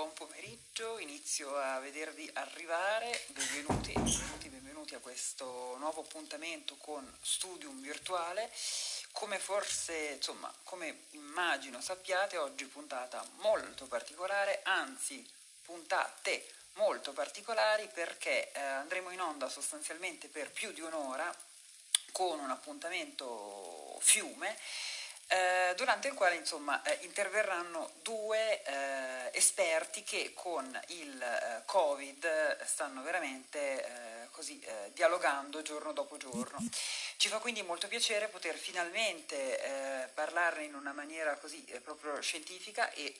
buon pomeriggio, inizio a vedervi arrivare, benvenuti, benvenuti, benvenuti a questo nuovo appuntamento con Studium Virtuale. Come forse, insomma, come immagino sappiate, oggi puntata molto particolare, anzi puntate molto particolari perché eh, andremo in onda sostanzialmente per più di un'ora con un appuntamento fiume eh, durante il quale insomma, eh, interverranno due eh, esperti che con il eh, Covid stanno veramente eh, così dialogando giorno dopo giorno. Ci fa quindi molto piacere poter finalmente parlarne in una maniera così proprio scientifica e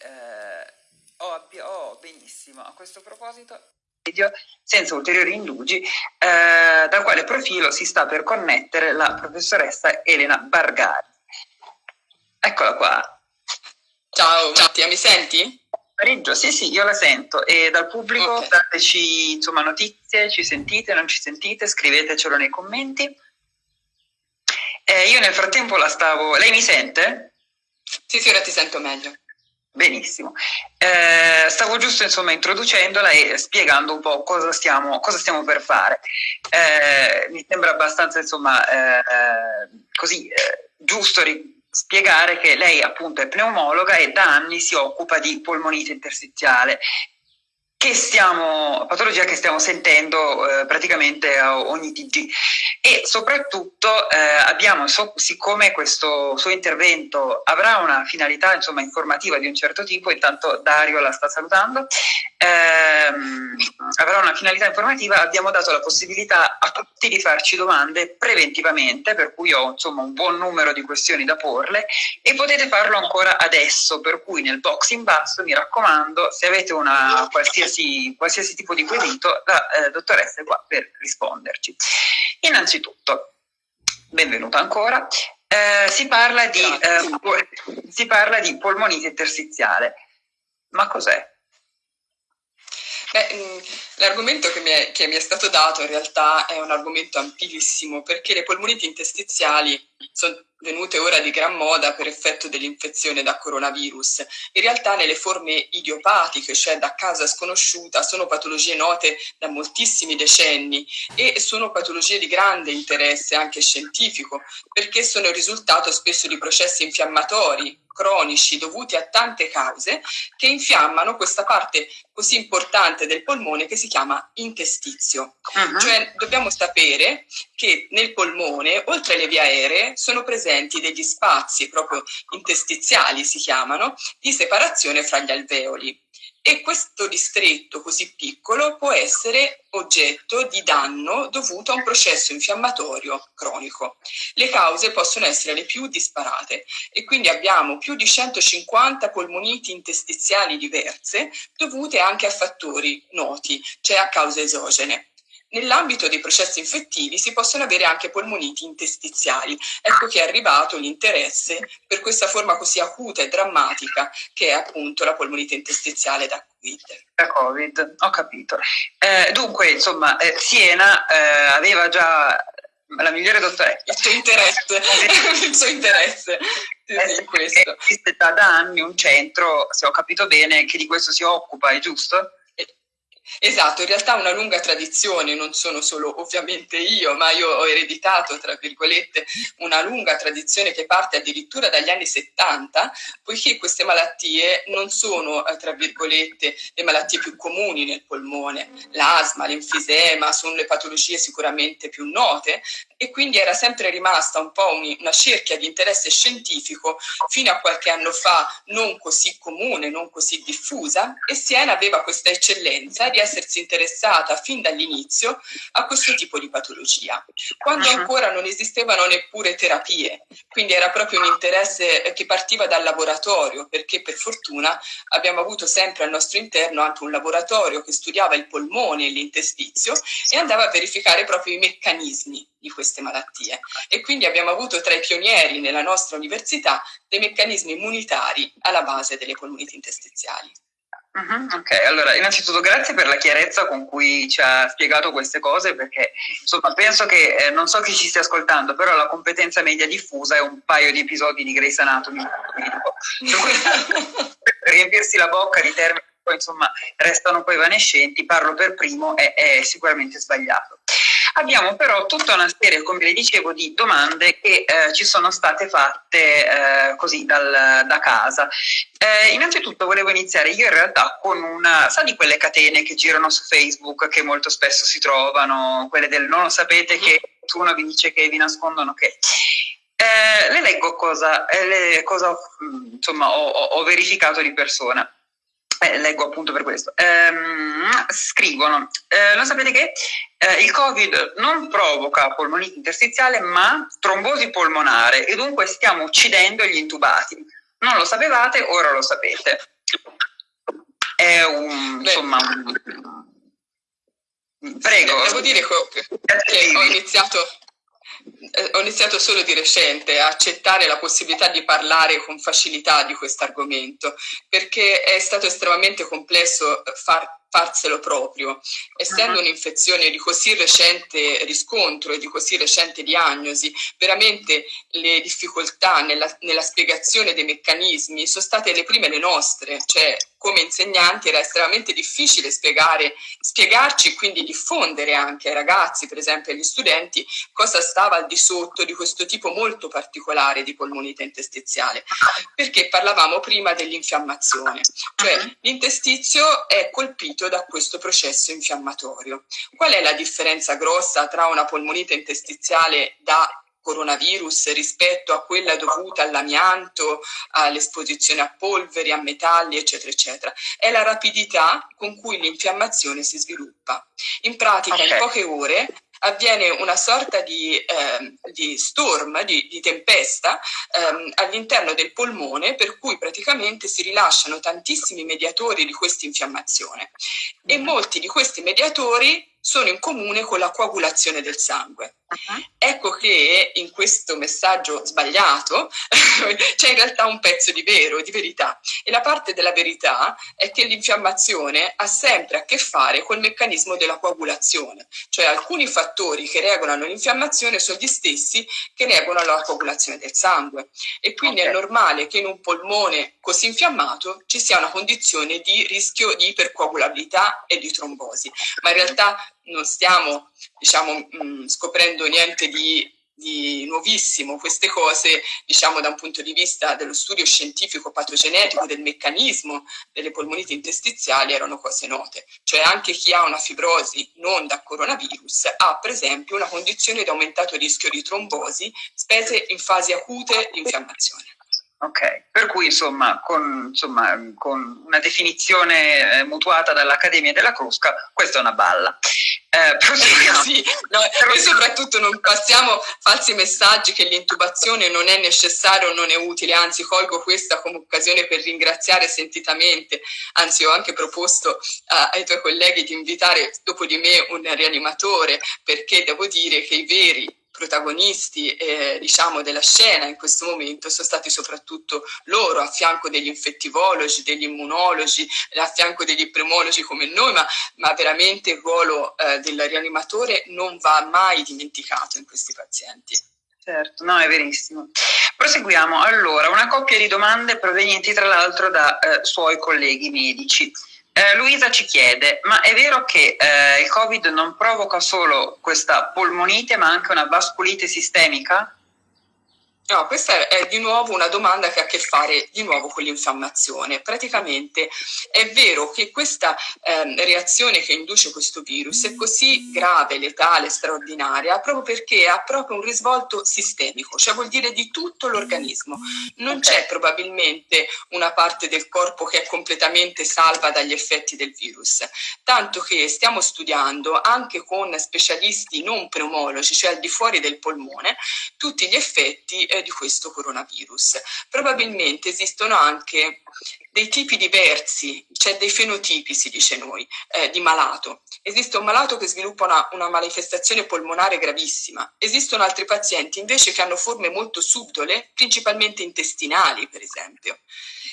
ho, ho benissimo a questo proposito senza ulteriori indugi, eh, dal quale profilo si sta per connettere la professoressa Elena Bargari. Eccola qua. Ciao Mattia, mi senti? Riggio, sì sì, io la sento e dal pubblico okay. dateci insomma, notizie, ci sentite, non ci sentite, scrivetecelo nei commenti. Eh, io nel frattempo la stavo... Lei mi sente? Sì, sì, ora ti sento meglio. Benissimo. Eh, stavo giusto insomma introducendola e spiegando un po' cosa stiamo, cosa stiamo per fare. Eh, mi sembra abbastanza insomma eh, così eh, giusto spiegare che lei appunto è pneumologa e da anni si occupa di polmonite interstiziale che stiamo, patologia che stiamo sentendo eh, praticamente ogni TG e soprattutto eh, abbiamo, so, siccome questo suo intervento avrà una finalità insomma, informativa di un certo tipo, intanto Dario la sta salutando, ehm, avrà una finalità informativa, abbiamo dato la possibilità a tutti di farci domande preventivamente, per cui ho insomma, un buon numero di questioni da porle e potete farlo ancora adesso, per cui nel box in basso mi raccomando, se avete una qualsiasi qualsiasi, qualsiasi tipo di quesito, la eh, dottoressa è qua per risponderci. Innanzitutto, benvenuta ancora, eh, si, parla di, eh, si parla di polmonite interstiziale. Ma cos'è? Mm, l'argomento che mi, è, che mi, è, stato dato in realtà è un argomento amplissimo perché le polmoniti interstiziali sono venute ora di gran moda per effetto dell'infezione da coronavirus. In realtà nelle forme idiopatiche, cioè da causa sconosciuta, sono patologie note da moltissimi decenni e sono patologie di grande interesse anche scientifico perché sono il risultato spesso di processi infiammatori cronici dovuti a tante cause che infiammano questa parte così importante del polmone che si chiama intestizio. Uh-huh. Cioè dobbiamo sapere che nel polmone, oltre alle vie aeree, sono presenti degli spazi proprio interstiziali, si chiamano, di separazione fra gli alveoli e questo distretto così piccolo può essere oggetto di danno dovuto a un processo infiammatorio cronico. Le cause possono essere le più disparate e quindi abbiamo più di 150 polmoniti interstiziali diverse dovute anche a fattori noti, cioè a cause esogene. Nell'ambito dei processi infettivi si possono avere anche polmoniti interstiziali. Ecco che è arrivato l'interesse per questa forma così acuta e drammatica che è appunto la polmonite interstiziale da Covid. Da Covid, ho capito. Eh, dunque, insomma, eh, Siena eh, aveva già la migliore dottoressa. Il suo interesse, il suo interesse. Sì, sì, questo. Esiste da anni un centro, se ho capito bene, che di questo si occupa, è giusto? Esatto, in realtà una lunga tradizione, non sono solo ovviamente io, ma io ho ereditato, tra virgolette, una lunga tradizione che parte addirittura dagli anni 70, poiché queste malattie non sono, eh, tra virgolette, le malattie più comuni nel polmone. L'asma, l'enfisema sono le patologie sicuramente più note e quindi era sempre rimasta un po' una cerchia di interesse scientifico fino a qualche anno fa non così comune, non così diffusa e Siena aveva questa eccellenza di essersi interessata fin dall'inizio a questo tipo di patologia, quando ancora non esistevano neppure terapie, quindi era proprio un interesse che partiva dal laboratorio, perché per fortuna abbiamo avuto sempre al nostro interno anche un laboratorio che studiava il polmone e l'intestizio e andava a verificare proprio i meccanismi di queste malattie. E quindi abbiamo avuto tra i pionieri nella nostra università dei meccanismi immunitari alla base delle polmoniti interstiziali. Ok, allora innanzitutto grazie per la chiarezza con cui ci ha spiegato queste cose perché insomma penso che, eh, non so chi ci stia ascoltando, però la competenza media diffusa è un paio di episodi di Grey's Anatomy, per riempirsi la bocca di termini poi insomma restano poi evanescenti, parlo per primo, è, è sicuramente sbagliato. Abbiamo però tutta una serie, come le dicevo, di domande che eh, ci sono state fatte eh, così dal, da casa. Eh, innanzitutto volevo iniziare io in realtà con una, sa di quelle catene che girano su Facebook che molto spesso si trovano, quelle del non lo sapete che uno vi dice che vi nascondono che... Eh, le leggo cosa, eh, le, cosa insomma, ho, ho verificato di persona eh, leggo appunto per questo, ehm, scrivono, eh, lo sapete che eh, il Covid non provoca polmonite interstiziale ma trombosi polmonare e dunque stiamo uccidendo gli intubati. Non lo sapevate, ora lo sapete. È un, insomma, Prego. Devo dire che ho iniziato eh, ho iniziato solo di recente a accettare la possibilità di parlare con facilità di questo argomento, perché è stato estremamente complesso far farselo proprio. Essendo uh-huh. un'infezione di così recente riscontro e di così recente diagnosi, veramente le difficoltà nella, nella spiegazione dei meccanismi sono state le prime le nostre, cioè come insegnanti era estremamente difficile spiegare, spiegarci e quindi diffondere anche ai ragazzi, per esempio agli studenti, cosa stava al di sotto di questo tipo molto particolare di polmonite interstiziale, perché parlavamo prima dell'infiammazione, cioè uh-huh. l'intestizio è colpito colpito da questo processo infiammatorio. Qual è la differenza grossa tra una polmonite interstiziale da coronavirus rispetto a quella dovuta all'amianto, all'esposizione a polveri, a metalli, eccetera, eccetera. È la rapidità con cui l'infiammazione si sviluppa. In pratica, okay. in poche ore avviene una sorta di, eh, di storm, di, di tempesta ehm, all'interno del polmone per cui praticamente si rilasciano tantissimi mediatori di questa infiammazione e mm-hmm. molti di questi mediatori sono in comune con la coagulazione del sangue. Uh-huh. Ecco che in questo messaggio sbagliato c'è in realtà un pezzo di vero, di verità. E la parte della verità è che l'infiammazione ha sempre a che fare col meccanismo della coagulazione, cioè alcuni fattori che regolano l'infiammazione sono gli stessi che regolano la coagulazione del sangue. E quindi okay. è normale che in un polmone così infiammato ci sia una condizione di rischio di ipercoagulabilità e di trombosi. Ma in realtà non stiamo diciamo, mh, mm, scoprendo niente di, di, nuovissimo, queste cose diciamo, da un punto di vista dello studio scientifico patogenetico del meccanismo delle polmoniti interstiziali erano cose note, cioè anche chi ha una fibrosi non da coronavirus ha per esempio una condizione di aumentato rischio di trombosi, spese in fasi acute di infiammazione. Ok, per cui insomma con, insomma, con una definizione eh, mutuata dall'Accademia della Crusca, questa è una balla. Eh, sì, no, e soprattutto non passiamo falsi messaggi che l'intubazione non è necessaria o non è utile, anzi colgo questa come occasione per ringraziare sentitamente, anzi ho anche proposto uh, ai tuoi colleghi di invitare dopo di me un rianimatore, perché devo dire che i veri protagonisti eh, diciamo della scena in questo momento sono stati soprattutto loro a fianco degli infettivologi, degli immunologi, a fianco degli epidemiologi come noi, ma, ma veramente il ruolo eh, del rianimatore non va mai dimenticato in questi pazienti. Certo, no, è verissimo. Proseguiamo. Allora, una coppia di domande provenienti tra l'altro da eh, suoi colleghi medici. Eh, Luisa ci chiede, ma è vero che eh, il Covid non provoca solo questa polmonite ma anche una vasculite sistemica? No, questa è di nuovo una domanda che ha a che fare di nuovo con l'infiammazione. Praticamente è vero che questa eh, reazione che induce questo virus è così grave, letale, straordinaria, proprio perché ha proprio un risvolto sistemico, cioè vuol dire di tutto l'organismo. Non c'è probabilmente una parte del corpo che è completamente salva dagli effetti del virus, tanto che stiamo studiando anche con specialisti non pneumologi, cioè al di fuori del polmone, tutti gli effetti eh, di questo coronavirus. Probabilmente esistono anche dei tipi diversi, cioè dei fenotipi, si dice noi, eh, di malato. Esiste un malato che sviluppa una, una, manifestazione polmonare gravissima, esistono altri pazienti invece che hanno forme molto subdole, principalmente intestinali, per esempio.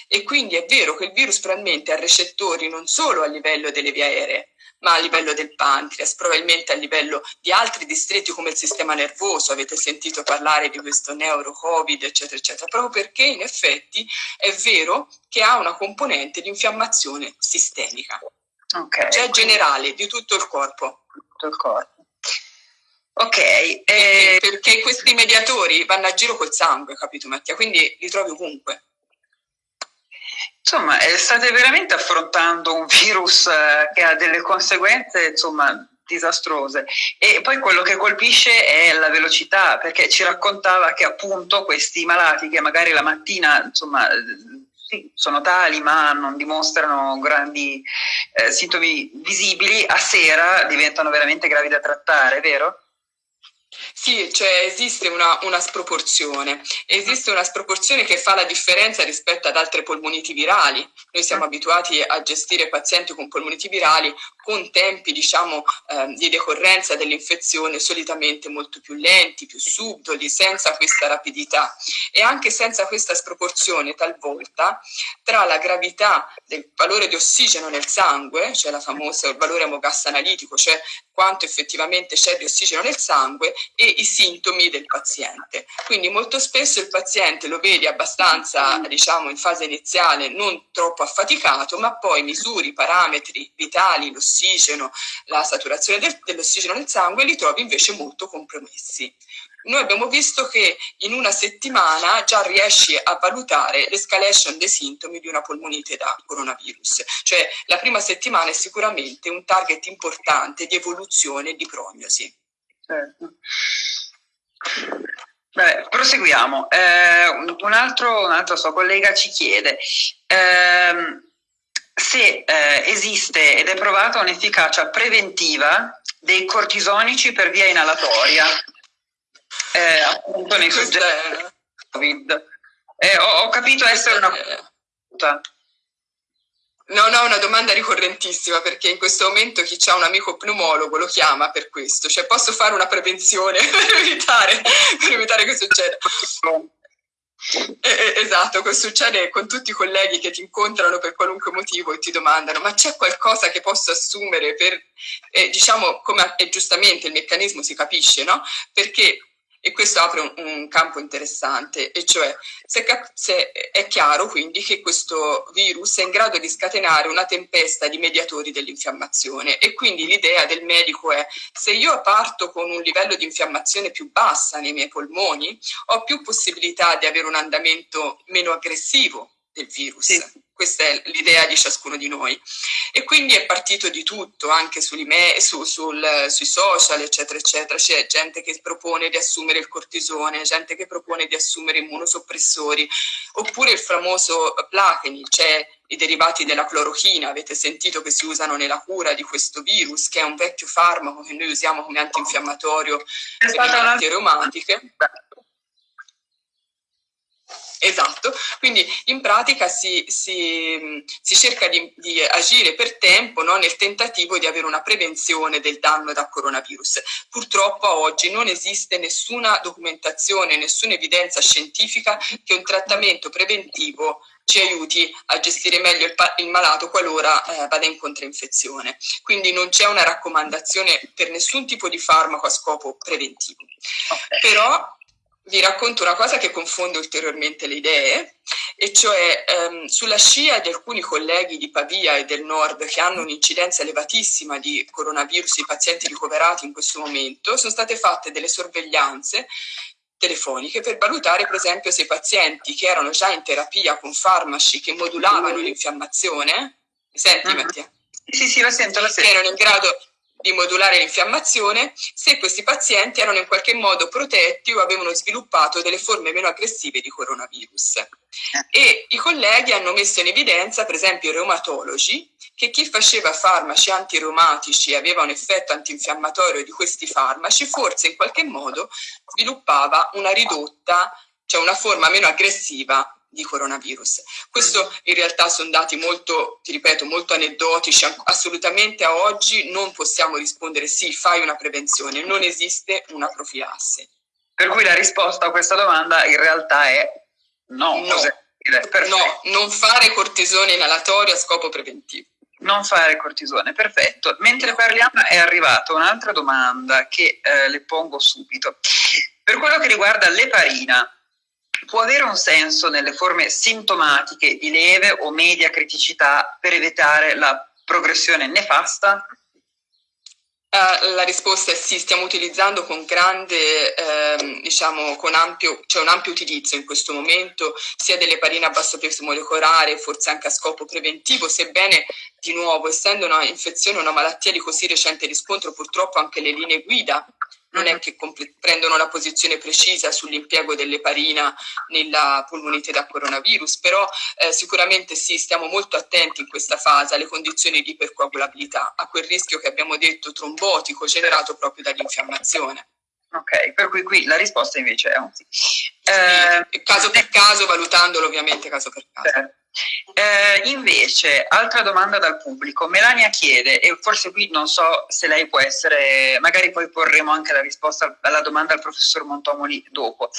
E quindi è vero che il virus probabilmente ha recettori non solo a livello delle vie aeree, ma a livello del pancreas, probabilmente a livello di altri distretti come il sistema nervoso, avete sentito parlare di questo neuro-covid, eccetera, eccetera, proprio perché in effetti è vero che ha una componente di infiammazione sistemica, okay. cioè generale, di tutto il corpo. Tutto il corpo. Ok. Eh... Perché questi mediatori vanno a giro col sangue, capito Mattia? Quindi li trovi ovunque. Insomma, eh, state veramente affrontando un virus eh, che ha delle conseguenze, insomma, disastrose. E poi quello che colpisce è la velocità, perché ci raccontava che appunto questi malati che magari la mattina, insomma, sì, sono tali ma non dimostrano grandi eh, sintomi visibili, a sera diventano veramente gravi da trattare, vero? Sì, cioè esiste una, una, sproporzione, esiste una sproporzione che fa la differenza rispetto ad altre polmoniti virali. Noi siamo abituati a gestire pazienti con polmoniti virali con tempi diciamo, eh, di decorrenza dell'infezione solitamente molto più lenti, più subdoli, senza questa rapidità. E anche senza questa sproporzione talvolta tra la gravità del valore di ossigeno nel sangue, cioè la famosa, il valore hemogas analitico, cioè quanto effettivamente c'è di ossigeno nel sangue e i sintomi del paziente. Quindi molto spesso il paziente lo vedi abbastanza, diciamo, in fase iniziale non troppo affaticato, ma poi misuri i parametri vitali, l'ossigeno, la saturazione del, dell'ossigeno nel sangue, li trovi invece molto compromessi. Noi abbiamo visto che in una settimana già riesci a valutare l'escalation dei sintomi di una polmonite da coronavirus, cioè la prima settimana è sicuramente un target importante di evoluzione e di prognosi. Certo. Beh, proseguiamo. Eh, un, altro, un, altro, suo collega ci chiede, eh, se eh, esiste ed è provata un'efficacia preventiva dei cortisonici per via inalatoria, eh, appunto nei soggetti Covid. Eh, ho, ho, capito essere una No, no, una domanda ricorrentissima perché in questo momento chi ha un amico pneumologo lo chiama per questo, cioè posso fare una prevenzione per evitare, per evitare che succeda. Eh, esatto, questo succede con tutti i colleghi che ti incontrano per qualunque motivo e ti domandano ma c'è qualcosa che posso assumere per, eh, diciamo, come e giustamente il meccanismo si capisce, no? Perché e questo apre un, un, campo interessante, e cioè se, se è chiaro quindi che questo virus è in grado di scatenare una tempesta di mediatori dell'infiammazione. E quindi l'idea del medico è se io parto con un livello di infiammazione più bassa nei miei polmoni, ho più possibilità di avere un andamento meno aggressivo del virus. Sì. Questa è l'idea di ciascuno di noi. E quindi è partito di tutto, anche su, sul, sui social, eccetera, eccetera. C'è gente che propone di assumere il cortisone, gente che propone di assumere immunosoppressori, oppure il famoso Plaquenil, cioè i derivati della clorochina, avete sentito che si usano nella cura di questo virus, che è un vecchio farmaco che noi usiamo come antinfiammatorio per le malattie reumatiche. Esatto, quindi in pratica si, si, si cerca di, di, agire per tempo no, nel tentativo di avere una prevenzione del danno da coronavirus. Purtroppo oggi non esiste nessuna documentazione, nessuna evidenza scientifica che un trattamento preventivo ci aiuti a gestire meglio il, il malato qualora eh, vada in controinfezione. Quindi non c'è una raccomandazione per nessun tipo di farmaco a scopo preventivo. Okay. Però vi racconto una cosa che confonde ulteriormente le idee, e cioè ehm, sulla scia di alcuni colleghi di Pavia e del nord che hanno un'incidenza elevatissima di coronavirus, i pazienti ricoverati in questo momento, sono state fatte delle sorveglianze telefoniche per valutare per esempio se i pazienti che erano già in terapia con farmaci che modulavano l'infiammazione, mi senti mm-hmm. Mattia? Sì, sì, la sento, la sento. Che erano in grado di modulare l'infiammazione se questi pazienti erano in qualche modo protetti o avevano sviluppato delle forme meno aggressive di coronavirus. E i colleghi hanno messo in evidenza, per esempio i reumatologi, che chi faceva farmaci antireumatici e aveva un effetto antinfiammatorio di questi farmaci, forse in qualche modo sviluppava una ridotta, cioè una forma meno aggressiva di coronavirus. Questo in realtà sono dati molto, ti ripeto, molto aneddotici, assolutamente a oggi non possiamo rispondere sì, fai una prevenzione, non esiste una profilassi. Per cui la risposta a questa domanda in realtà è no. No, no non fare cortisone inalatorio a scopo preventivo. Non fare cortisone, perfetto. Mentre parliamo è arrivata un'altra domanda che eh, le pongo subito. Per quello che riguarda l'eparina, può avere un senso nelle forme sintomatiche di lieve o media criticità per evitare la progressione nefasta? Uh, la risposta è sì, stiamo utilizzando con grande, eh, diciamo, con ampio, cioè un ampio utilizzo in questo momento, sia delle parine a basso peso molecolare, forse anche a scopo preventivo, sebbene di nuovo, essendo una infezione, una malattia di così recente riscontro, purtroppo anche le linee guida non è che prendono una posizione precisa sull'impiego dell'eparina nella polmonite da coronavirus, però eh, sicuramente sì, stiamo molto attenti in questa fase alle condizioni di ipercoagulabilità, a quel rischio che abbiamo detto trombotico generato proprio dall'infiammazione. Ok, per cui qui la risposta invece è un sì. Eh, caso per caso, valutandolo ovviamente caso per caso. Certo. Eh, invece, altra domanda dal pubblico. Melania chiede, e forse qui non so se lei può essere, magari poi porremo anche la risposta alla domanda al professor Montomoli dopo.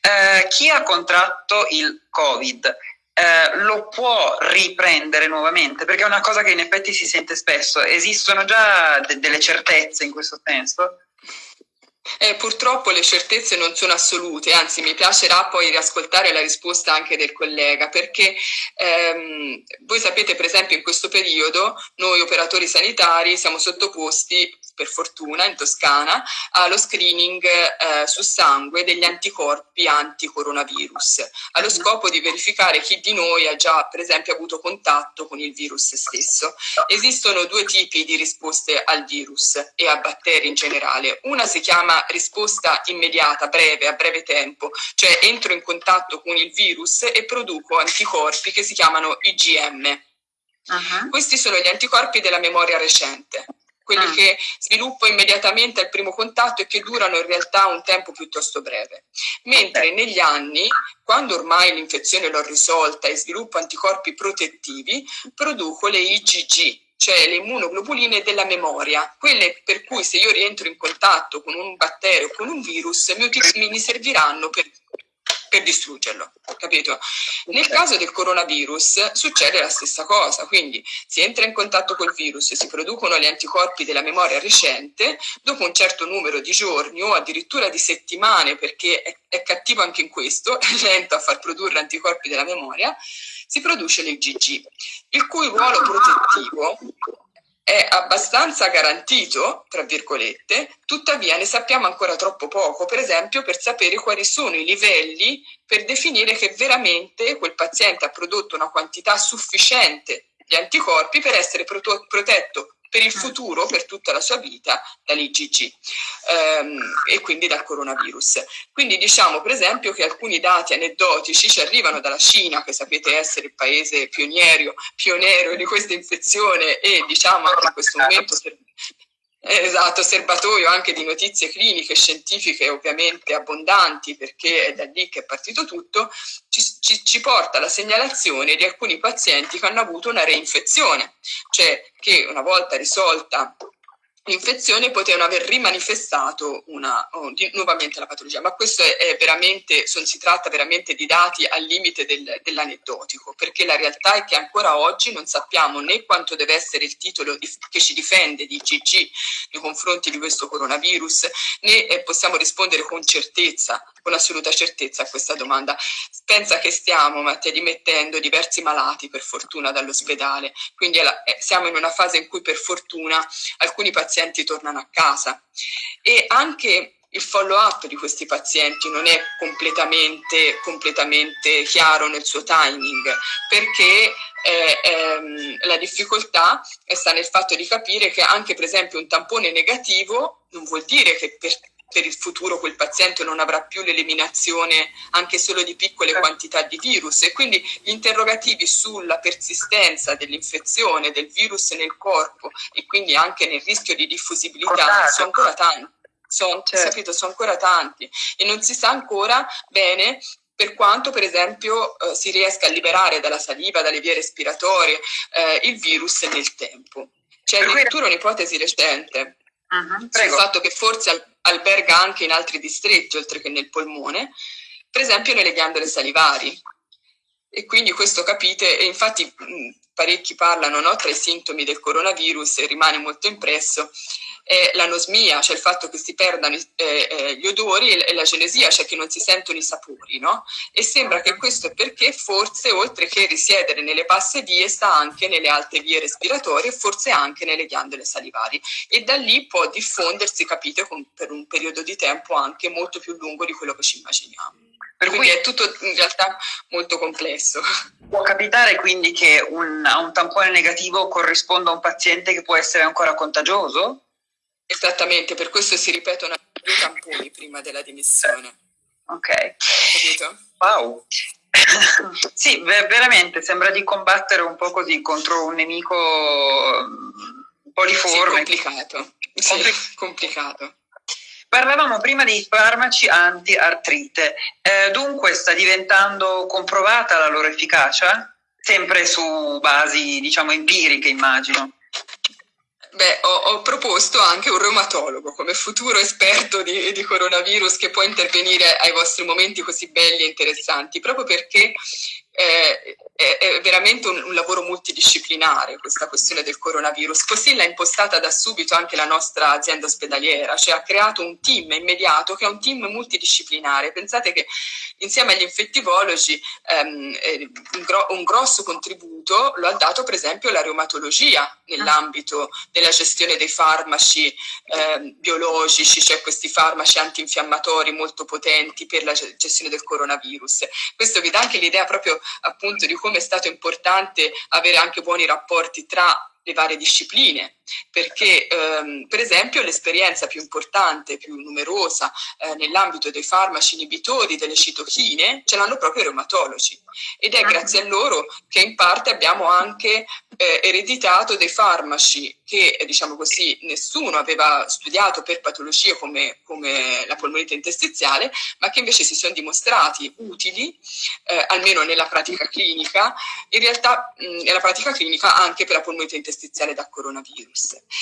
Eh, chi ha contratto il Covid eh, lo può riprendere nuovamente? Perché è una cosa che in effetti si sente spesso. Esistono già de delle certezze in questo senso? Eh, purtroppo le certezze non sono assolute, anzi mi piacerà poi riascoltare la risposta anche del collega, perché ehm, voi sapete per esempio in questo periodo noi operatori sanitari siamo sottoposti per fortuna in Toscana allo screening eh, su sangue degli anticorpi anti-coronavirus, allo scopo di verificare chi di noi ha già per esempio avuto contatto con il virus stesso. Esistono due tipi di risposte al virus e a batteri in generale. Una si chiama risposta immediata, breve, a breve tempo, cioè entro in contatto con il virus e produco anticorpi che si chiamano IgM. Uh -huh. Questi sono gli anticorpi della memoria recente quelli ah. che sviluppo immediatamente al primo contatto e che durano in realtà un tempo piuttosto breve. Mentre okay. negli anni, quando ormai l'infezione l'ho risolta e sviluppo anticorpi protettivi, produco le IgG, cioè le immunoglobuline della memoria, quelle per cui se io rientro in contatto con un batterio con un virus mi, mi serviranno per per distruggerlo, capito? Nel caso del coronavirus succede la stessa cosa, quindi si entra in contatto col virus, si producono gli anticorpi della memoria recente, dopo un certo numero di giorni o addirittura di settimane, perché è, è cattivo anche in questo, è lento a far produrre anticorpi della memoria, si produce l'IgG, il cui ruolo protettivo è abbastanza garantito, tra virgolette, tuttavia ne sappiamo ancora troppo poco, per esempio per sapere quali sono i livelli per definire che veramente quel paziente ha prodotto una quantità sufficiente di anticorpi per essere protetto per il futuro, per tutta la sua vita, dall'IgG ehm, e quindi dal coronavirus. Quindi diciamo per esempio che alcuni dati aneddotici ci arrivano dalla Cina, che sapete essere il paese pioniero, pioniero di questa infezione e diciamo anche in questo momento Esatto, serbatoio anche di notizie cliniche, scientifiche ovviamente abbondanti perché è da lì che è partito tutto, ci, ci, ci, porta alla segnalazione di alcuni pazienti che hanno avuto una reinfezione, cioè che una volta risolta l'infezione potevano aver rimanifestato una, oh, di, nuovamente la patologia, ma questo è, è veramente, son, si tratta veramente di dati al limite del, dell'aneddotico, perché la realtà è che ancora oggi non sappiamo né quanto deve essere il titolo di, che ci difende di IgG nei confronti di questo coronavirus, né eh, possiamo rispondere con certezza, con assoluta certezza a questa domanda. Pensa che stiamo, Mattia, dimettendo diversi malati per fortuna dall'ospedale, quindi siamo in una fase in cui per fortuna alcuni pazienti pazienti tornano a casa e anche il follow up di questi pazienti non è completamente, completamente chiaro nel suo timing perché eh, ehm, la difficoltà sta nel fatto di capire che anche per esempio un tampone negativo non vuol dire che per per il futuro quel paziente non avrà più l'eliminazione anche solo di piccole certo. quantità di virus e quindi gli interrogativi sulla persistenza dell'infezione del virus nel corpo e quindi anche nel rischio di diffusibilità sono ancora tanti. Sono, certo. capito, sono ancora tanti e non si sa ancora bene per quanto per esempio eh, si riesca a liberare dalla saliva, dalle vie respiratorie eh, il virus nel tempo. C'è addirittura un'ipotesi recente uh -huh, sul fatto che forse alberga anche in altri distretti oltre che nel polmone, per esempio nelle ghiandole salivari. E quindi questo capite, e infatti parecchi parlano no, tra i sintomi del coronavirus e rimane molto impresso, è l'anosmia, cioè il fatto che si perdano eh, eh, gli odori e la genesia, cioè che non si sentono i sapori, no? E sembra che questo è perché forse oltre che risiedere nelle basse vie sta anche nelle alte vie respiratorie e forse anche nelle ghiandole salivari e da lì può diffondersi, capite, con, per un periodo di tempo anche molto più lungo di quello che ci immaginiamo. Per quindi è tutto in realtà molto complesso. Può capitare quindi che un, a un tampone negativo corrisponda a un paziente che può essere ancora contagioso? Esattamente, per questo si ripetono due tamponi prima della dimissione. Ok. Capito? Wow. sì, veramente sembra di combattere un po' così contro un nemico mm, poliforme. Sì, complicato. Sì, complicato. Parlavamo prima dei farmaci anti-artrite, eh, dunque sta diventando comprovata la loro efficacia? Sempre su basi, diciamo, empiriche, immagino. Beh, ho, ho, proposto anche un reumatologo come futuro esperto di, di, coronavirus che può intervenire ai vostri momenti così belli e interessanti, proprio perché eh, è, è, veramente un, un, lavoro multidisciplinare questa questione del coronavirus. Così l'ha impostata da subito anche la nostra azienda ospedaliera, cioè ha creato un team immediato che è un team multidisciplinare. Pensate che insieme agli infettivologi ehm, eh, un, gro un, grosso contributo lo ha dato per esempio la reumatologia nell'ambito della gestione dei farmaci eh, biologici, cioè questi farmaci antinfiammatori molto potenti per la gestione del coronavirus. Questo vi dà anche l'idea proprio appunto di come è stato importante avere anche buoni rapporti tra le varie discipline, perché ehm, per esempio l'esperienza più importante, più numerosa eh, nell'ambito dei farmaci inibitori delle citochine ce l'hanno proprio i reumatologi. Ed è ah. grazie a loro che in parte abbiamo anche eh, ereditato dei farmaci che diciamo così nessuno aveva studiato per patologie come, come la polmonite interstiziale ma che invece si sono dimostrati utili eh, almeno nella pratica clinica. In realtà mh, nella pratica clinica anche per la polmonite interstiziale da coronavirus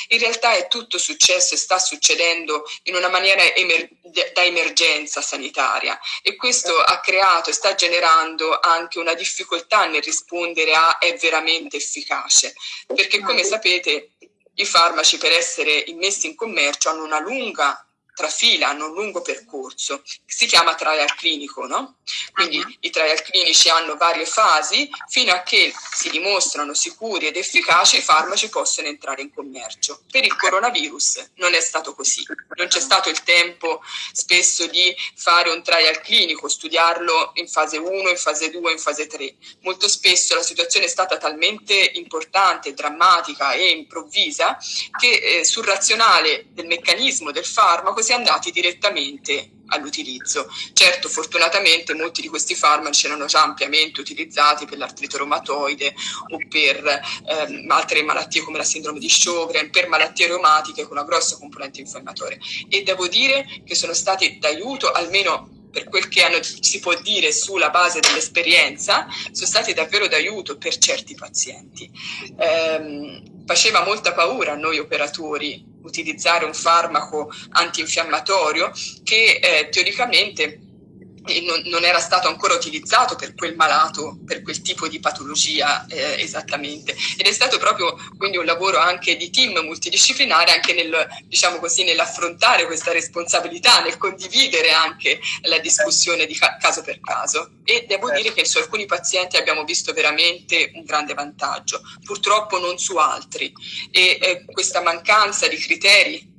in realtà è tutto successo e sta succedendo in una maniera emer da emergenza sanitaria e questo ha creato e sta generando anche una difficoltà nel rispondere a è veramente efficace, perché come sapete i farmaci per essere immessi in commercio hanno una lunga trafilano un lungo percorso, si chiama trial clinico, no? Quindi uh -huh. i trial clinici hanno varie fasi, fino a che si dimostrano sicuri ed efficaci i farmaci possono entrare in commercio. Per il coronavirus non è stato così, non c'è stato il tempo spesso di fare un trial clinico, studiarlo in fase 1, in fase 2, in fase 3. Molto spesso la situazione è stata talmente importante, drammatica e improvvisa che eh, sul razionale del meccanismo del farmaco si si è andati direttamente all'utilizzo. Certo, fortunatamente molti di questi farmaci erano già ampiamente utilizzati per l'artrite reumatoide o per ehm, altre malattie come la sindrome di Sjögren, per malattie reumatiche con una grossa componente infiammatoria. E devo dire che sono stati d'aiuto almeno per quel che hanno, si può dire sulla base dell'esperienza, sono stati davvero d'aiuto per certi pazienti. Eh, faceva molta paura a noi operatori utilizzare un farmaco antinfiammatorio che eh, teoricamente non, non, era stato ancora utilizzato per quel malato, per quel tipo di patologia eh, esattamente. Ed è stato proprio quindi un lavoro anche di team multidisciplinare, anche nel, diciamo così, nell'affrontare questa responsabilità, nel condividere anche la discussione di ca caso per caso. E devo certo. dire che su alcuni pazienti abbiamo visto veramente un grande vantaggio, purtroppo non su altri. E eh, questa mancanza di criteri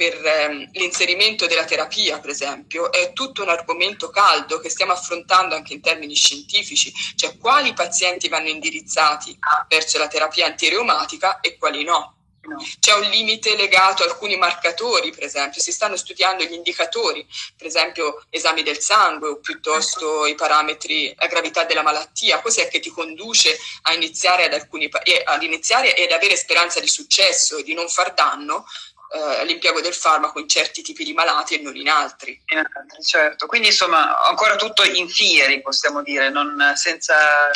per ehm, l'inserimento della terapia, per esempio, è tutto un argomento caldo che stiamo affrontando anche in termini scientifici, cioè quali pazienti vanno indirizzati verso la terapia antireumatica e quali no. C'è un limite legato a alcuni marcatori, per esempio, si stanno studiando gli indicatori, per esempio esami del sangue o piuttosto i parametri, la gravità della malattia, cos'è che ti conduce a iniziare ad, alcuni, ad iniziare ed avere speranza di successo e di non far danno eh, l'impiego del farmaco in certi tipi di malati e non in altri. In altri certo, quindi insomma ancora tutto in fieri possiamo dire, non senza...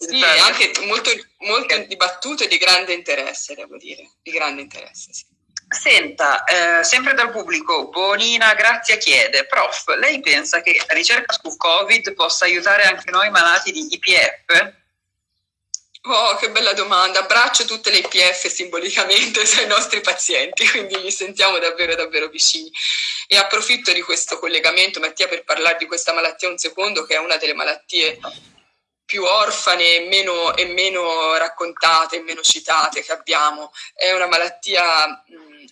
Sì, anche molto, molto dibattuto e di grande interesse, devo dire, di grande interesse, sì. Senta, eh, sempre dal pubblico, Bonina Grazia chiede, prof, lei pensa che la ricerca su Covid possa aiutare anche noi malati di IPF? Oh, che bella domanda. Abbraccio tutte le IPF simbolicamente ai nostri pazienti, quindi li sentiamo davvero, davvero vicini. E approfitto di questo collegamento, Mattia, per parlare di questa malattia un secondo, che è una delle malattie più orfane e meno, e meno raccontate e meno citate che abbiamo. È una malattia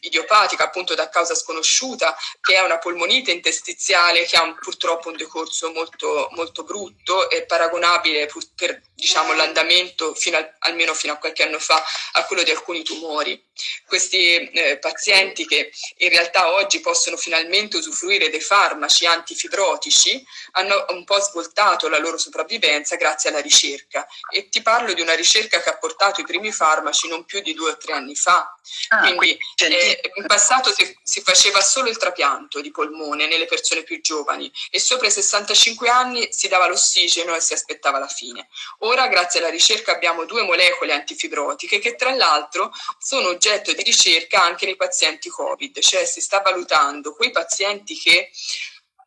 idiopatica, appunto da causa sconosciuta, che è una polmonite interstiziale che ha un, purtroppo un decorso molto, molto brutto e paragonabile per diciamo, l'andamento fino al, almeno fino a qualche anno fa a quello di alcuni tumori. Questi eh, pazienti che in realtà oggi possono finalmente usufruire dei farmaci antifibrotici hanno un po' svoltato la loro sopravvivenza grazie alla ricerca e ti parlo di una ricerca che ha portato i primi farmaci non più di due o tre anni fa. Ah, Quindi eh, in passato si, si, faceva solo il trapianto di polmone nelle persone più giovani e sopra i 65 anni si dava l'ossigeno e si aspettava la fine. Ora grazie alla ricerca abbiamo due molecole antifibrotiche che tra l'altro sono oggetto di ricerca anche nei pazienti Covid, cioè si sta valutando quei pazienti che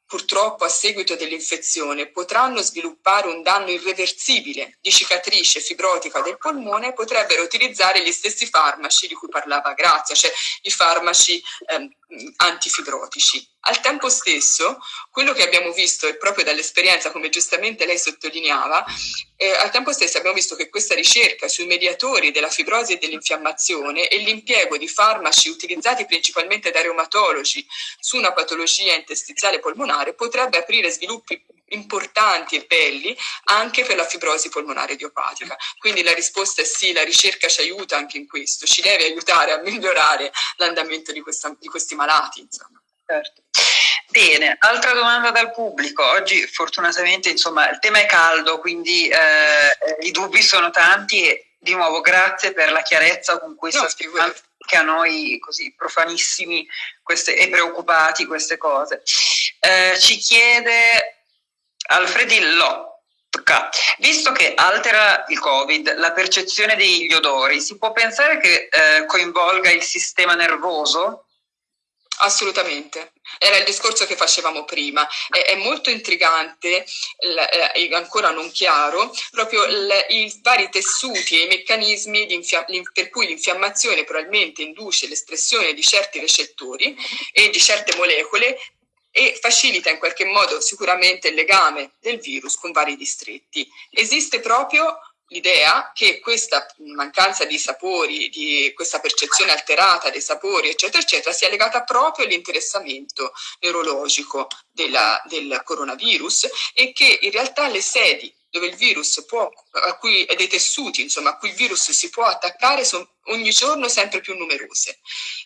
purtroppo a seguito dell'infezione potranno sviluppare un danno irreversibile di cicatrice fibrotica del polmone, potrebbero utilizzare gli stessi farmaci di cui parlava Grazia, cioè i farmaci ehm, antifibrotici. Al tempo stesso, quello che abbiamo visto, e proprio dall'esperienza, come giustamente lei sottolineava, eh, al tempo stesso abbiamo visto che questa ricerca sui mediatori della fibrosi e dell'infiammazione e l'impiego di farmaci utilizzati principalmente da reumatologi su una patologia interstiziale polmonare potrebbe aprire sviluppi importanti e belli anche per la fibrosi polmonare idiopatica. Quindi la risposta è sì, la ricerca ci aiuta anche in questo, ci deve aiutare a migliorare l'andamento di, di, questi malati. Insomma. Certo. Bene, altra domanda dal pubblico. Oggi fortunatamente insomma, il tema è caldo, quindi eh, i dubbi sono tanti e di nuovo grazie per la chiarezza con cui no, sta spiegando che a noi così profanissimi queste, e preoccupati queste cose. Eh, ci chiede Alfredillo, Visto che altera il Covid la percezione degli odori, si può pensare che eh, coinvolga il sistema nervoso? Assolutamente, era il discorso che facevamo prima. È, è molto intrigante, è ancora non chiaro, proprio il, i vari tessuti e i meccanismi per cui l'infiammazione probabilmente induce l'espressione di certi recettori e di certe molecole e facilita in qualche modo sicuramente il legame del virus con vari distretti. Esiste proprio l'idea che questa mancanza di sapori, di questa percezione alterata dei sapori, eccetera, eccetera, sia legata proprio all'interessamento neurologico della, del coronavirus e che in realtà le sedi dove il virus può, a cui, dei tessuti insomma, a cui il virus si può attaccare sono ogni giorno sempre più numerose.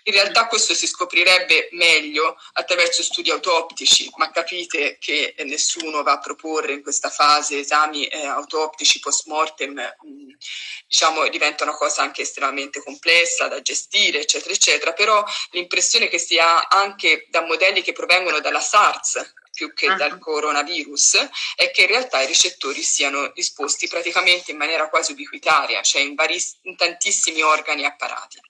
In realtà questo si scoprirebbe meglio attraverso studi autoptici, ma capite che nessuno va a proporre in questa fase esami eh, autoptici post mortem, mm, diciamo diventa una cosa anche estremamente complessa da gestire, eccetera, eccetera, però l'impressione che si ha anche da modelli che provengono dalla SARS, più che uh-huh. dal coronavirus è che in realtà i recettori siano disposti praticamente in maniera quasi ubiquitaria, cioè in, vari, in tantissimi organi e apparati.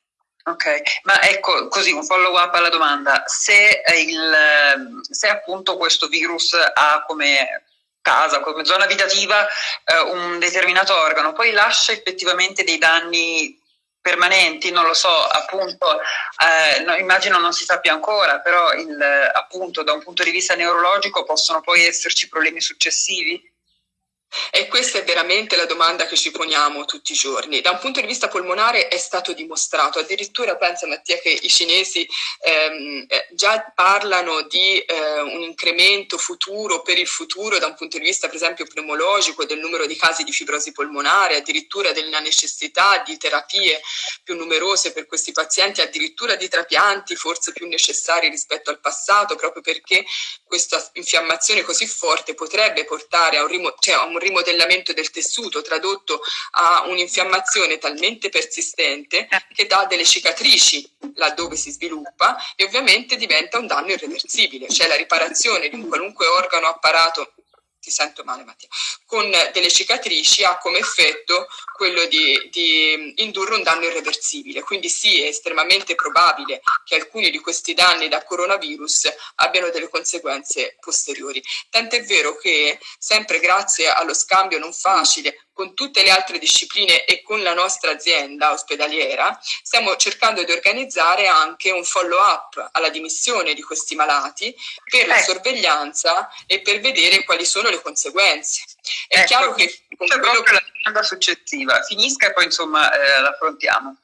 Ok, ma ecco così un follow up alla domanda, se, il, se appunto questo virus ha come casa, come zona abitativa eh, un determinato organo, poi lascia effettivamente dei danni permanenti, non lo so, appunto, eh, no, immagino non si sappia ancora, però il, appunto da un punto di vista neurologico possono poi esserci problemi successivi? E questa è veramente la domanda che ci poniamo tutti i giorni. Da un punto di vista polmonare è stato dimostrato, addirittura pensa Mattia che i cinesi ehm, eh, già parlano di eh, un incremento futuro per il futuro da un punto di vista per esempio pneumologico del numero di casi di fibrosi polmonare, addirittura della necessità di terapie più numerose per questi pazienti, addirittura di trapianti forse più necessari rispetto al passato, proprio perché questa infiammazione così forte potrebbe portare a un, cioè a un rimodellamento del tessuto, tradotto a un'infiammazione talmente persistente che dà delle cicatrici laddove si sviluppa e ovviamente diventa un danno irreversibile, cioè la riparazione di un qualunque organo apparato ti sento male Mattia, con delle cicatrici ha come effetto quello di, di, indurre un danno irreversibile. Quindi sì, è estremamente probabile che alcuni di questi danni da coronavirus abbiano delle conseguenze posteriori. Tant'è vero che sempre grazie allo scambio non facile con tutte le altre discipline e con la nostra azienda ospedaliera, stiamo cercando di organizzare anche un follow-up alla dimissione di questi malati per la ecco. sorveglianza e per vedere quali sono le conseguenze. È ecco, chiaro che con quello che la domanda successiva finisca e poi insomma eh, l'affrontiamo.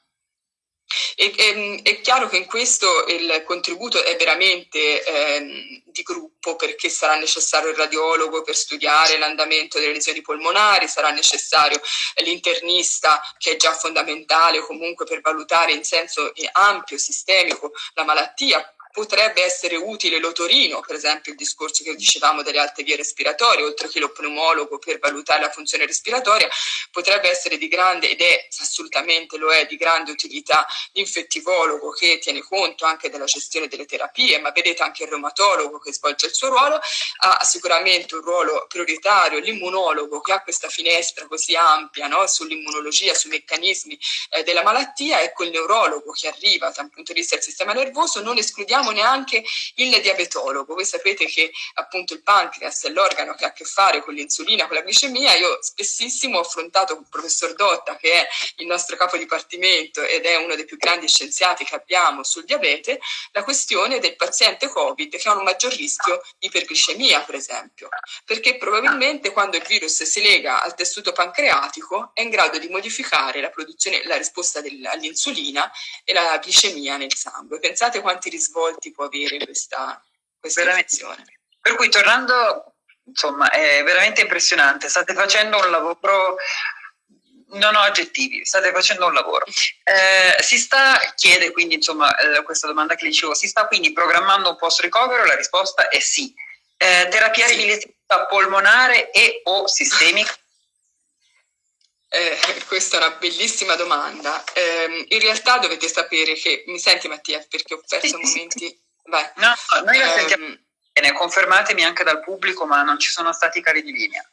E, e, ehm, è chiaro che in questo il contributo è veramente eh, di gruppo perché sarà necessario il radiologo per studiare l'andamento delle lesioni polmonari, sarà necessario l'internista che è già fondamentale comunque per valutare in senso ampio, sistemico la malattia, potrebbe essere utile l'otorino, per esempio il discorso che dicevamo delle alte vie respiratorie, oltre che lo pneumologo per valutare la funzione respiratoria, potrebbe essere di grande, ed è assolutamente lo è, di grande utilità l'infettivologo che tiene conto anche della gestione delle terapie, ma vedete anche il reumatologo che svolge il suo ruolo, ha sicuramente un ruolo prioritario, l'immunologo che ha questa finestra così ampia no, sull'immunologia, sui meccanismi eh, della malattia, ecco il neurologo che arriva da un punto di vista del sistema nervoso, non escludiamo abbiamo neanche il diabetologo. Voi sapete che appunto il pancreas è l'organo che ha a che fare con l'insulina, con la glicemia. Io spessissimo ho affrontato con il professor Dotta, che è il nostro capo dipartimento ed è uno dei più grandi scienziati che abbiamo sul diabete, la questione del paziente Covid che ha un maggior rischio di iperglicemia, per esempio, perché probabilmente quando il virus si lega al tessuto pancreatico è in grado di modificare la produzione, la risposta all'insulina e la glicemia nel sangue. Pensate quanti risvolti risvolti può avere questa, questa. Per cui tornando, insomma, è veramente impressionante, state facendo un lavoro non ho aggettivi, state facendo un lavoro. Eh, si sta, chiede quindi, insomma, eh, questa domanda che dicevo, si sta quindi programmando un post ricovero? La risposta è sì. Eh, terapia sì. riviliativa polmonare e o sistemica? Questa è una bellissima domanda. Eh, in realtà dovete sapere che, mi senti Mattia, perché ho perso sì, momenti... Sì. Vai. No, noi la sentiamo ehm, bene, confermatemi anche dal pubblico, ma non ci sono stati cari di linea.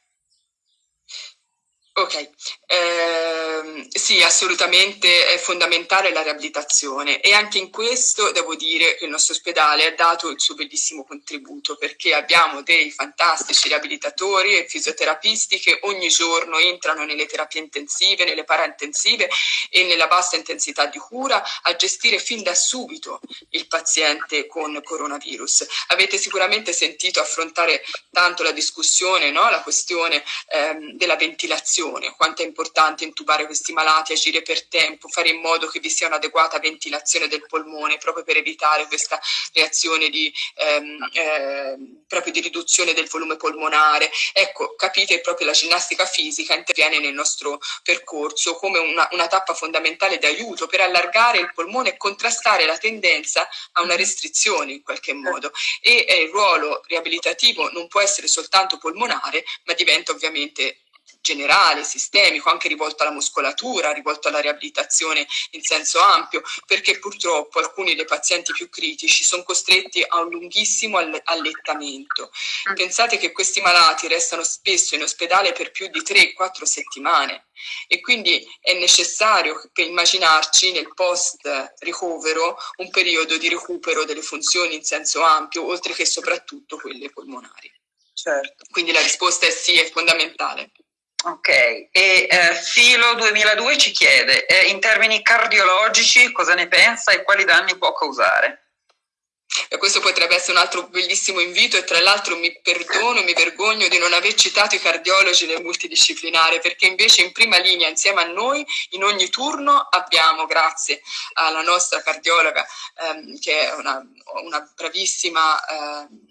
Ok, eh, sì, assolutamente è fondamentale la riabilitazione e anche in questo devo dire che il nostro ospedale ha dato il suo bellissimo contributo perché abbiamo dei fantastici riabilitatori e fisioterapisti che ogni giorno entrano nelle terapie intensive, nelle paraintensive e nella bassa intensità di cura a gestire fin da subito il paziente con coronavirus. Avete sicuramente sentito affrontare tanto la discussione, no? la questione ehm, della ventilazione ventilazione, quanto è importante intubare questi malati, agire per tempo, fare in modo che vi sia un'adeguata ventilazione del polmone proprio per evitare questa reazione di, ehm, eh, proprio di riduzione del volume polmonare. Ecco, capite proprio la ginnastica fisica interviene nel nostro percorso come una, una tappa fondamentale di aiuto per allargare il polmone e contrastare la tendenza a una restrizione in qualche modo. E eh, il ruolo riabilitativo non può essere soltanto polmonare, ma diventa ovviamente generale, sistemico, anche rivolto alla muscolatura, rivolto alla riabilitazione in senso ampio, perché purtroppo alcuni dei pazienti più critici sono costretti a un lunghissimo allettamento. Mm. Pensate che questi malati restano spesso in ospedale per più di 3-4 settimane e quindi è necessario immaginarci nel post ricovero un periodo di recupero delle funzioni in senso ampio, oltre che soprattutto quelle polmonari. Certo. Quindi la risposta è sì, è fondamentale. Ok, e eh, Filo 2002 ci chiede, eh, in termini cardiologici cosa ne pensa e quali danni può causare? E questo potrebbe essere un altro bellissimo invito e tra l'altro mi perdono, mi vergogno di non aver citato i cardiologi nel multidisciplinare perché invece in prima linea insieme a noi in ogni turno abbiamo, grazie alla nostra cardiologa ehm, che è una, una bravissima... Eh,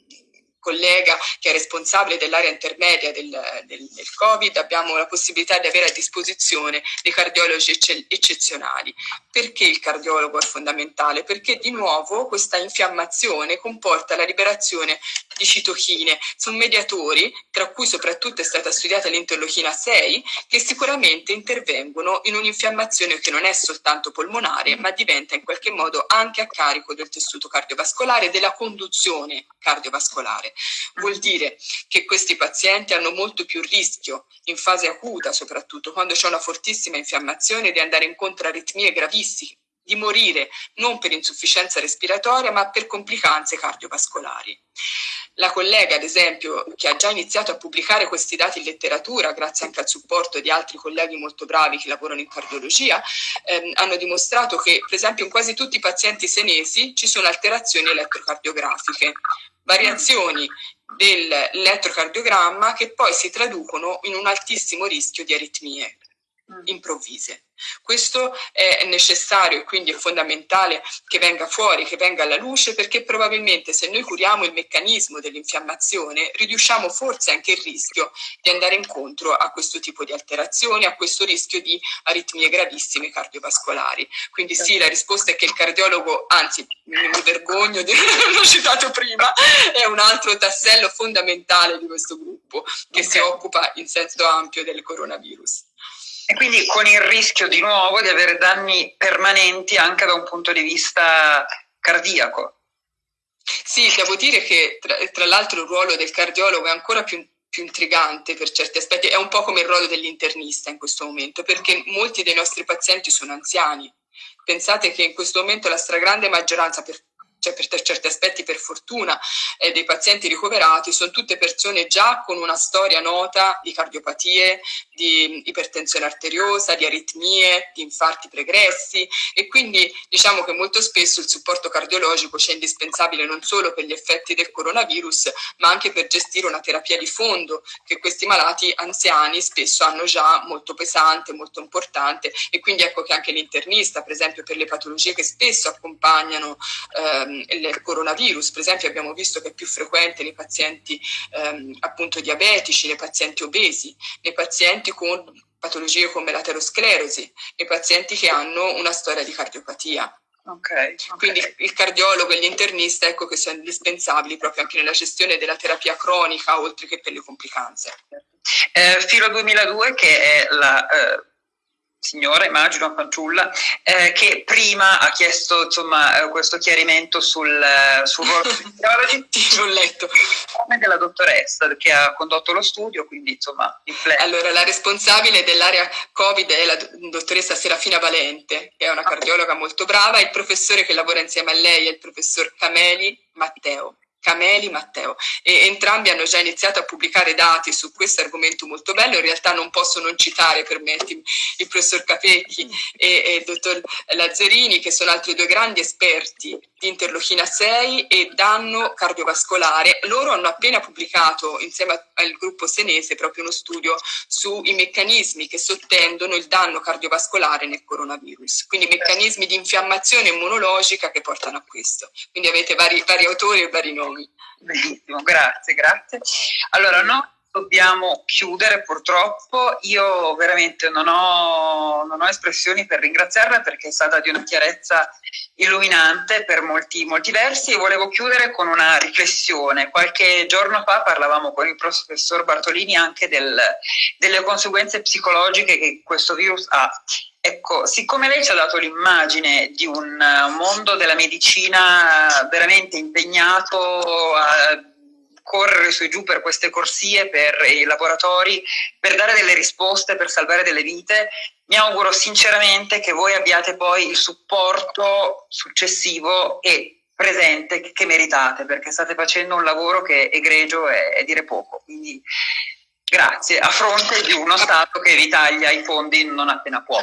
collega che è responsabile dell'area intermedia del, del, del, Covid, abbiamo la possibilità di avere a disposizione dei cardiologi eccezionali. Perché il cardiologo è fondamentale? Perché di nuovo questa infiammazione comporta la liberazione di citochine, sono mediatori, tra cui soprattutto è stata studiata l'interlochina 6, che sicuramente intervengono in un'infiammazione che non è soltanto polmonare, ma diventa in qualche modo anche a carico del tessuto cardiovascolare, della conduzione cardiovascolare. Vuol dire che questi pazienti hanno molto più rischio, in fase acuta soprattutto, quando c'è una fortissima infiammazione, di andare incontro a aritmie gravissime di morire non per insufficienza respiratoria ma per complicanze cardiovascolari. La collega, ad esempio, che ha già iniziato a pubblicare questi dati in letteratura, grazie anche al supporto di altri colleghi molto bravi che lavorano in cardiologia, ehm, hanno dimostrato che, per esempio, in quasi tutti i pazienti senesi ci sono alterazioni elettrocardiografiche, variazioni dell'elettrocardiogramma che poi si traducono in un altissimo rischio di aritmie improvvise. Questo è necessario e quindi è fondamentale che venga fuori, che venga alla luce, perché probabilmente se noi curiamo il meccanismo dell'infiammazione, riduciamo forse anche il rischio di andare incontro a questo tipo di alterazioni, a questo rischio di aritmie gravissime cardiovascolari. Quindi sì, la risposta è che il cardiologo, anzi mi vergogno di averlo citato prima, è un altro tassello fondamentale di questo gruppo che okay. si occupa in senso ampio del coronavirus. E quindi con il rischio di nuovo di avere danni permanenti anche da un punto di vista cardiaco. Sì, devo dire che tra, tra l'altro il ruolo del cardiologo è ancora più, più intrigante per certi aspetti, è un po' come il ruolo dell'internista in questo momento, perché molti dei nostri pazienti sono anziani. Pensate che in questo momento la stragrande maggioranza, per cioè per certi aspetti per fortuna, eh, dei pazienti ricoverati sono tutte persone già con una storia nota di cardiopatie, di ipertensione arteriosa, di aritmie, di infarti pregressi e quindi diciamo che molto spesso il supporto cardiologico c'è indispensabile non solo per gli effetti del coronavirus, ma anche per gestire una terapia di fondo che questi malati anziani spesso hanno già molto pesante, molto importante e quindi ecco che anche l'internista, per esempio per le patologie che spesso accompagnano ehm, il coronavirus, per esempio abbiamo visto che è più frequente nei pazienti ehm, appunto diabetici, nei pazienti obesi, nei pazienti con patologie come l'aterosclerosi, nei pazienti che hanno una storia di cardiopatia. Okay, okay. Quindi il cardiologo e l'internista ecco che sono indispensabili proprio anche nella gestione della terapia cronica oltre che per le complicanze. Eh, Filo 2002 che è la eh, signora, immagino, fanciulla, eh, che prima ha chiesto insomma, eh, questo chiarimento sul, eh, sul ruolo di L'ho letto. della dottoressa che ha condotto lo studio, quindi insomma... Allora, la responsabile dell'area Covid è la dottoressa Serafina Valente, che è una cardiologa molto brava, e il professore che lavora insieme a lei è il professor Cameli Matteo. Cameli, Matteo e entrambi hanno già iniziato a pubblicare dati su questo argomento molto bello, in realtà non posso non citare, permettimi, il professor Capecchi e, e il dottor Lazzarini che sono altri due grandi esperti di interlochina 6 e danno cardiovascolare. Loro hanno appena pubblicato insieme al gruppo senese proprio uno studio sui meccanismi che sottendono il danno cardiovascolare nel coronavirus, quindi meccanismi di infiammazione immunologica che portano a questo. Quindi avete vari, vari autori e vari nomi. Benissimo, grazie, grazie. Allora, no, dobbiamo chiudere purtroppo. Io veramente non ho, non ho, espressioni per ringraziarla perché è stata di una chiarezza illuminante per molti, molti versi e volevo chiudere con una riflessione. Qualche giorno fa parlavamo con il professor Bartolini anche del, delle conseguenze psicologiche che questo virus ha Ecco, siccome lei ci ha dato l'immagine di un mondo della medicina veramente impegnato a correre su e giù per queste corsie, per i laboratori, per dare delle risposte, per salvare delle vite, mi auguro sinceramente che voi abbiate poi il supporto successivo e presente che meritate, perché state facendo un lavoro che è egregio e dire poco. Quindi grazie, a fronte di uno Stato che vi taglia i fondi non appena può.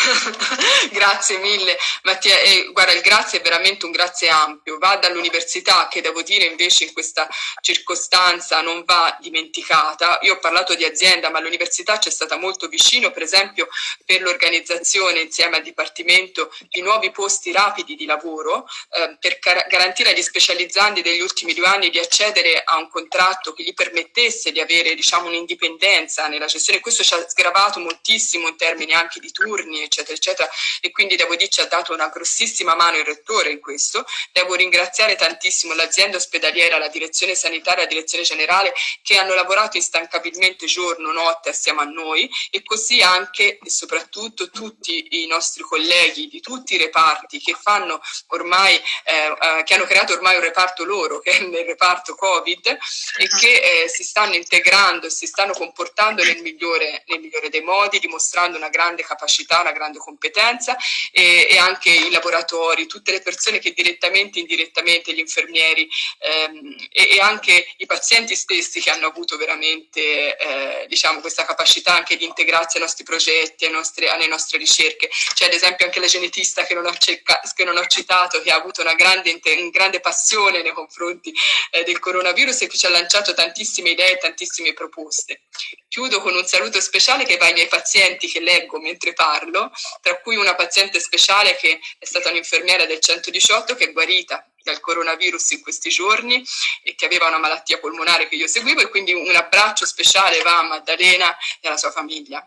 grazie mille Mattia, e guarda il grazie è veramente un grazie ampio, va dall'università che devo dire invece in questa circostanza non va dimenticata, io ho parlato di azienda ma l'università ci è stata molto vicino per esempio per l'organizzazione insieme al Dipartimento di nuovi posti rapidi di lavoro eh, per garantire agli specializzanti degli ultimi due anni di accedere a un contratto che gli permettesse di avere diciamo un'indipendenza nella gestione, questo ci ha sgravato moltissimo in termini anche di turni eccetera, eccetera. E quindi devo dire ci ha dato una grossissima mano il rettore in questo. Devo ringraziare tantissimo l'azienda ospedaliera, la direzione sanitaria, la direzione generale che hanno lavorato instancabilmente giorno, notte assieme a noi e così anche e soprattutto tutti i nostri colleghi di tutti i reparti che fanno ormai, eh, eh, che hanno creato ormai un reparto loro, che è nel reparto Covid, e che eh, si stanno integrando e si stanno comportando nel migliore, nel migliore, dei modi, dimostrando una grande capacità, una grande competenza e, e anche i laboratori, tutte le persone che direttamente e indirettamente, gli infermieri ehm, e, e, anche i pazienti stessi che hanno avuto veramente eh, diciamo, questa capacità anche di integrarsi ai nostri progetti, ai nostri, alle nostre ricerche. C'è ad esempio anche la genetista che non ho, che non ho citato, che ha avuto una grande, grande passione nei confronti eh, del coronavirus e che ci ha lanciato tantissime idee, tantissime proposte. Chiudo con un saluto speciale che va ai miei pazienti che leggo mentre parlo, tra cui una paziente speciale che è stata un'infermiera del 118 che è guarita dal coronavirus in questi giorni e che aveva una malattia polmonare che io seguivo e quindi un abbraccio speciale va a Maddalena e alla sua famiglia.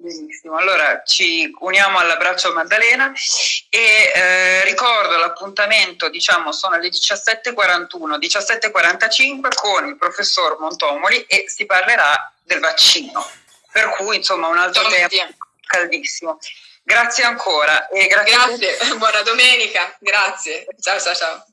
Benissimo, allora ci uniamo all'abbraccio Maddalena e eh, ricordo l'appuntamento, diciamo, sono le 17.41, 17.45 con il professor Montomoli e si parlerà del vaccino, per cui insomma un altro Ciao, tema Mattia. Caldissimo. Grazie ancora. Grazie, grazie. buona domenica, grazie, ciao ciao ciao.